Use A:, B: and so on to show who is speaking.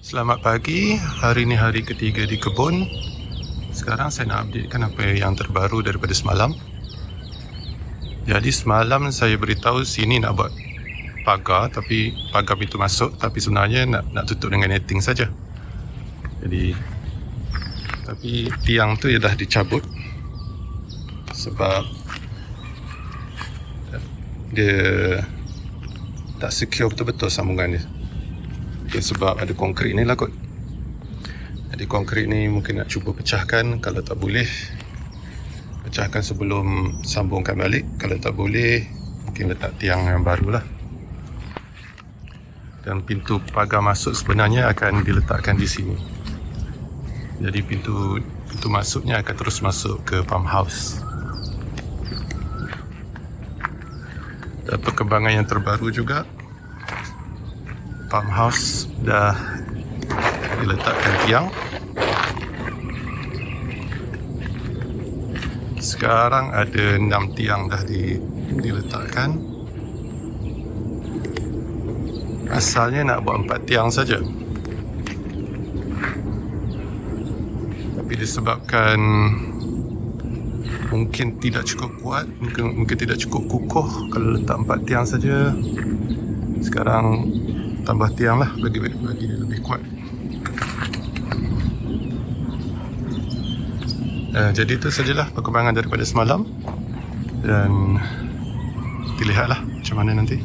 A: Selamat pagi, hari ini hari ketiga di kebun. Sekarang saya nak updatekan apa yang terbaru daripada semalam. Jadi semalam saya beritahu sini nak buat pagar Tapi pagar pintu masuk Tapi sebenarnya nak nak tutup dengan netting saja. Jadi Tapi tiang tu dah dicabut. Sebab Dia Tak secure betul-betul sambungan dia Mungkin sebab ada konkrit ni lah kot. Jadi konkrit ni mungkin nak cuba pecahkan. Kalau tak boleh Pecahkan sebelum sambungkan balik. Kalau tak boleh Mungkin letak tiang yang baru lah. Dan pintu pagar masuk sebenarnya akan diletakkan di sini. Jadi pintu pintu masuknya akan terus masuk ke pump house. Dan perkembangan yang terbaru juga pump house dah diletakkan tiang. Sekarang ada 6 tiang dah di, diletakkan. Asalnya nak buat 4 tiang saja. Tapi disebabkan mungkin tidak cukup kuat mungkin, mungkin tidak cukup kukuh kalau letak 4 tiang saja. Sekarang tambah tiang lah. Bagi, bagi dia lebih kuat. Uh, jadi itu sajalah perkembangan daripada semalam. Dan dilihatlah macam mana nanti